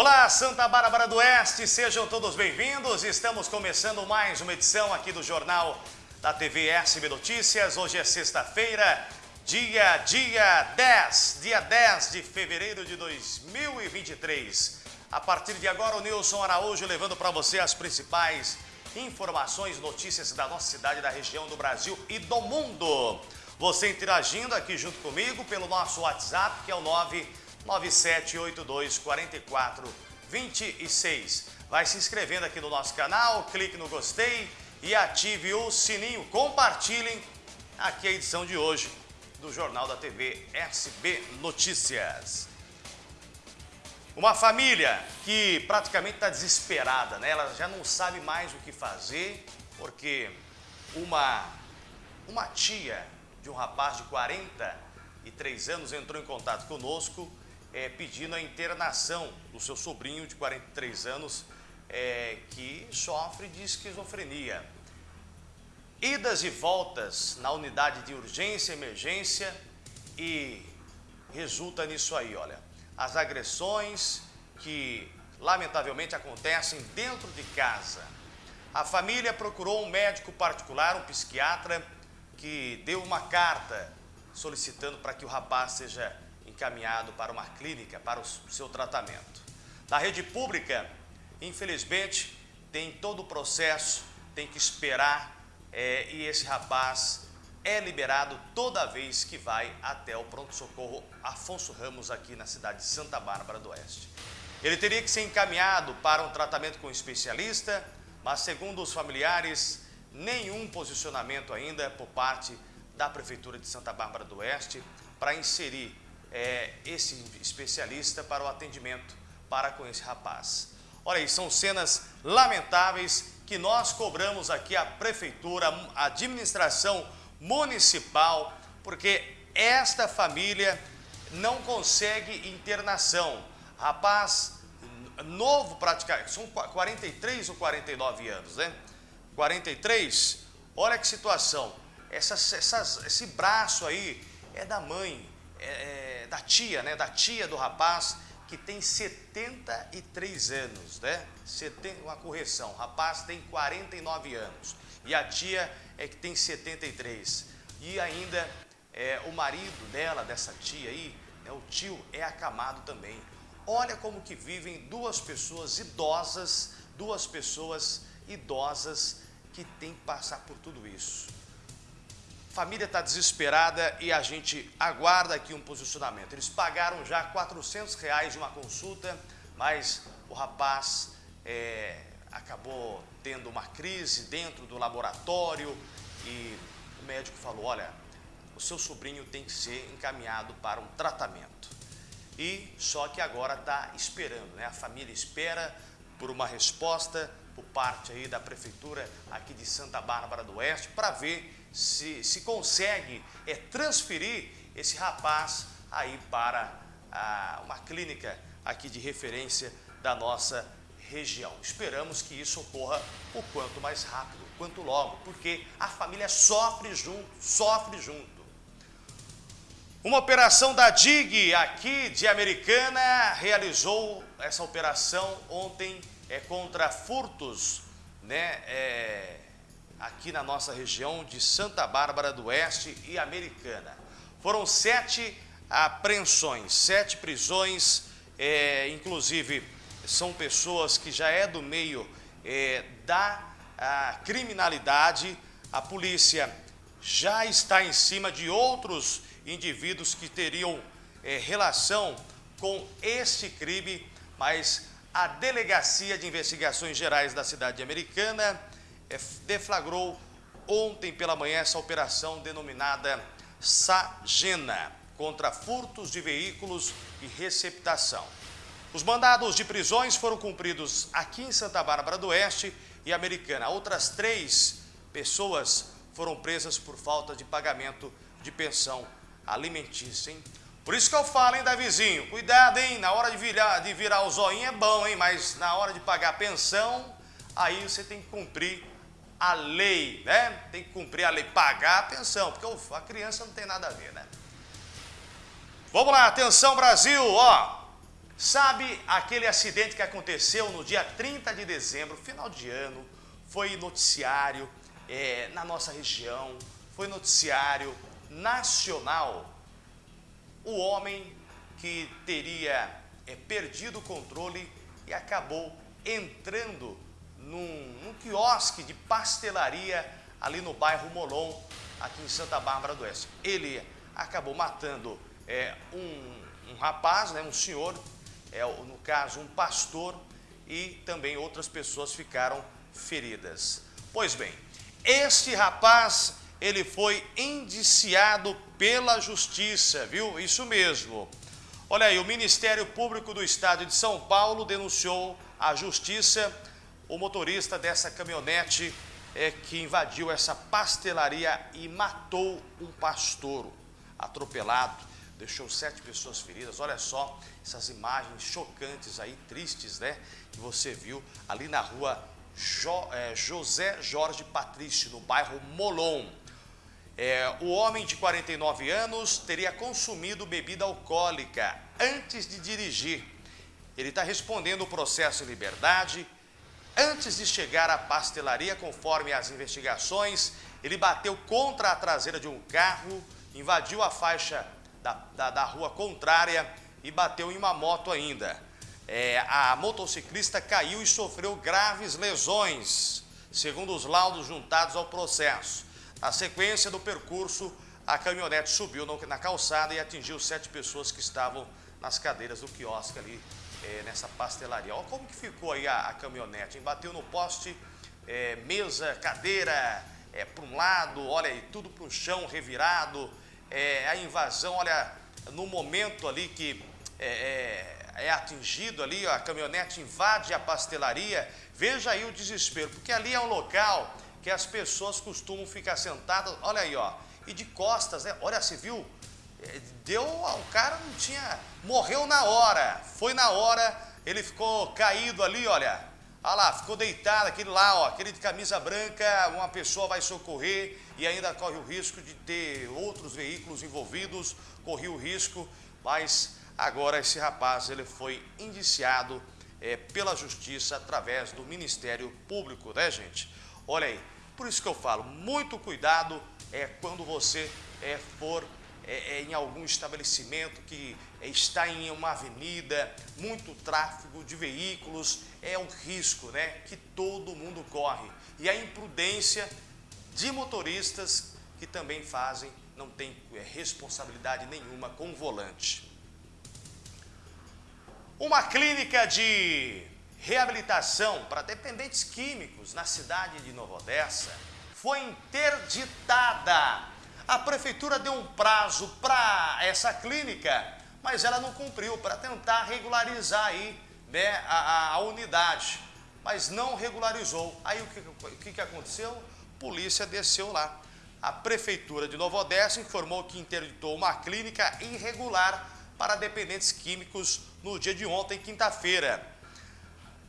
Olá, Santa Bárbara do Oeste, sejam todos bem-vindos. Estamos começando mais uma edição aqui do Jornal da TV SB Notícias. Hoje é sexta-feira, dia, dia 10, dia 10 de fevereiro de 2023. A partir de agora, o Nilson Araújo levando para você as principais informações, notícias da nossa cidade, da região, do Brasil e do mundo. Você interagindo aqui junto comigo pelo nosso WhatsApp, que é o 99782 4426. Vai se inscrevendo aqui no nosso canal, clique no gostei e ative o sininho. Compartilhem aqui a edição de hoje do Jornal da TV SB Notícias. Uma família que praticamente está desesperada, né? Ela já não sabe mais o que fazer, porque uma, uma tia de um rapaz de 43 anos entrou em contato conosco é, pedindo a internação do seu sobrinho de 43 anos é, que sofre de esquizofrenia. Idas e voltas na unidade de urgência e emergência e resulta nisso aí, olha. As agressões que lamentavelmente acontecem dentro de casa. A família procurou um médico particular, um psiquiatra, que deu uma carta solicitando para que o rapaz seja encaminhado para uma clínica para o seu tratamento. Na rede pública, infelizmente, tem todo o processo, tem que esperar é, e esse rapaz é liberado toda vez que vai até o pronto-socorro Afonso Ramos aqui na cidade de Santa Bárbara do Oeste. Ele teria que ser encaminhado para um tratamento com um especialista, mas segundo os familiares, nenhum posicionamento ainda por parte da Prefeitura de Santa Bárbara do Oeste para inserir é, esse especialista para o atendimento para com esse rapaz. Olha aí, são cenas lamentáveis que nós cobramos aqui a Prefeitura, a administração municipal, porque esta família não consegue internação. Rapaz novo praticamente, são 43 ou 49 anos, né? 43, olha que situação. Essas, essas, esse braço aí é da mãe, é, é, da tia, né? Da tia do rapaz que tem 73 anos, né? uma correção, o rapaz tem 49 anos e a tia é que tem 73. E ainda é, o marido dela, dessa tia aí, né, o tio, é acamado também. Olha como que vivem duas pessoas idosas, duas pessoas idosas que tem que passar por tudo isso. Família está desesperada e a gente aguarda aqui um posicionamento. Eles pagaram já 400 reais de uma consulta, mas o rapaz é, acabou tendo uma crise dentro do laboratório e o médico falou, olha, o seu sobrinho tem que ser encaminhado para um tratamento. E só que agora está esperando, né? A família espera por uma resposta por parte aí da Prefeitura aqui de Santa Bárbara do Oeste para ver se, se consegue é, transferir esse rapaz aí para a, uma clínica aqui de referência da nossa região. Esperamos que isso ocorra o quanto mais rápido, quanto logo, porque a família sofre junto, sofre junto. Uma operação da DIG aqui de Americana realizou essa operação ontem é, contra furtos né, é, aqui na nossa região de Santa Bárbara do Oeste e Americana. Foram sete apreensões, sete prisões, é, inclusive são pessoas que já é do meio é, da criminalidade. A polícia já está em cima de outros indivíduos que teriam é, relação com este crime, mas a Delegacia de Investigações Gerais da cidade americana deflagrou ontem pela manhã essa operação denominada Sagena, contra furtos de veículos e receptação. Os mandados de prisões foram cumpridos aqui em Santa Bárbara do Oeste e Americana. Outras três pessoas foram presas por falta de pagamento de pensão alimentícia, hein? Por isso que eu falo, hein, Davizinho, cuidado, hein, na hora de virar, de virar o zoinho é bom, hein, mas na hora de pagar a pensão, aí você tem que cumprir a lei, né? Tem que cumprir a lei, pagar a pensão, porque a criança não tem nada a ver, né? Vamos lá, atenção Brasil, ó. Sabe aquele acidente que aconteceu no dia 30 de dezembro, final de ano, foi noticiário é, na nossa região, foi noticiário nacional. O homem que teria é, perdido o controle e acabou entrando num, num quiosque de pastelaria ali no bairro Molon, aqui em Santa Bárbara do Oeste. Ele acabou matando é, um, um rapaz, né, um senhor, é, no caso um pastor, e também outras pessoas ficaram feridas. Pois bem, este rapaz, ele foi indiciado pela justiça, viu? Isso mesmo. Olha aí, o Ministério Público do Estado de São Paulo denunciou à justiça o motorista dessa caminhonete é, que invadiu essa pastelaria e matou um pastor atropelado, deixou sete pessoas feridas. Olha só essas imagens chocantes aí, tristes, né? Que você viu ali na rua jo, é, José Jorge Patrício, no bairro Molon. É, o homem de 49 anos teria consumido bebida alcoólica antes de dirigir. Ele está respondendo o processo em liberdade. Antes de chegar à pastelaria, conforme as investigações, ele bateu contra a traseira de um carro, invadiu a faixa da, da, da rua contrária e bateu em uma moto ainda. É, a motociclista caiu e sofreu graves lesões, segundo os laudos juntados ao processo. Na sequência do percurso, a caminhonete subiu na calçada e atingiu sete pessoas que estavam nas cadeiras do quiosque ali, é, nessa pastelaria. Olha como que ficou aí a, a caminhonete, bateu no poste, é, mesa, cadeira, é, para um lado, olha aí, tudo para o chão, revirado, é, a invasão, olha, no momento ali que é, é, é atingido ali, a caminhonete invade a pastelaria, veja aí o desespero, porque ali é um local que as pessoas costumam ficar sentadas, olha aí, ó, e de costas, né? Olha, você viu? Deu, o cara não tinha, morreu na hora, foi na hora, ele ficou caído ali, olha, olha lá, ficou deitado, aquele lá, ó, aquele de camisa branca, uma pessoa vai socorrer e ainda corre o risco de ter outros veículos envolvidos, corria o risco, mas agora esse rapaz, ele foi indiciado é, pela justiça através do Ministério Público, né gente? Olha aí, por isso que eu falo, muito cuidado é, quando você é, for é, é, em algum estabelecimento que está em uma avenida, muito tráfego de veículos, é um risco né, que todo mundo corre. E a imprudência de motoristas que também fazem, não tem é, responsabilidade nenhuma com o volante. Uma clínica de reabilitação para dependentes químicos na cidade de Nova Odessa foi interditada. A prefeitura deu um prazo para essa clínica, mas ela não cumpriu para tentar regularizar aí né, a, a, unidade, mas não regularizou. Aí o que, o que, que aconteceu? Polícia desceu lá. A prefeitura de Nova Odessa informou que interditou uma clínica irregular para dependentes químicos no dia de ontem, quinta-feira.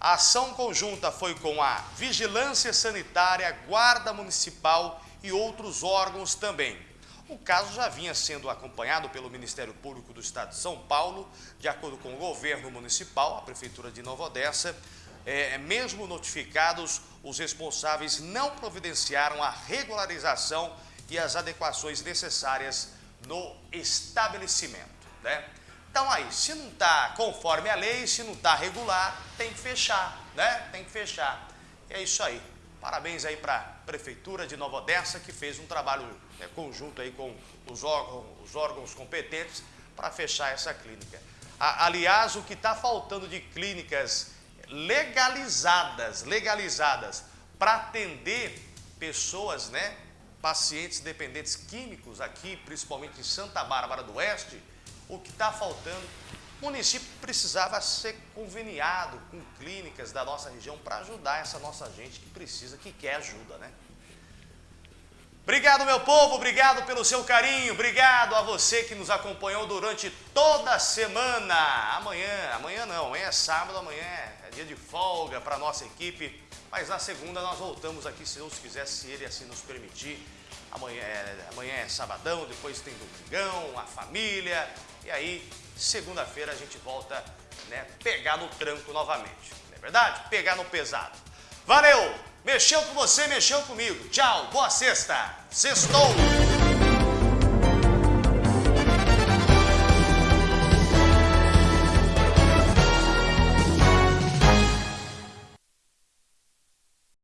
A ação conjunta foi com a Vigilância Sanitária, Guarda Municipal e outros órgãos também. O caso já vinha sendo acompanhado pelo Ministério Público do Estado de São Paulo, de acordo com o governo municipal, a Prefeitura de Nova Odessa, é, mesmo notificados, os responsáveis não providenciaram a regularização e as adequações necessárias no estabelecimento. Né? Então aí, se não está conforme a lei, se não está regular, tem que fechar, né? Tem que fechar. É isso aí. Parabéns aí para a Prefeitura de Nova Odessa, que fez um trabalho né, conjunto aí com os órgãos, os órgãos competentes para fechar essa clínica. A, aliás, o que está faltando de clínicas legalizadas, legalizadas, para atender pessoas, né, pacientes dependentes químicos aqui, principalmente em Santa Bárbara do Oeste, o que está faltando. O município precisava ser conveniado com clínicas da nossa região para ajudar essa nossa gente que precisa, que quer ajuda, né? Obrigado, meu povo, obrigado pelo seu carinho, obrigado a você que nos acompanhou durante toda a semana. Amanhã, amanhã não, amanhã é sábado, amanhã é dia de folga para a nossa equipe, mas na segunda nós voltamos aqui, se Deus quiser, se Ele assim nos permitir. Amanhã é, amanhã é sabadão, depois tem domingão, a família, e aí, segunda-feira a gente volta né, pegar no tranco novamente. Não é verdade? Pegar no pesado. Valeu! Mexeu com você, mexeu comigo. Tchau, boa sexta. Sextou!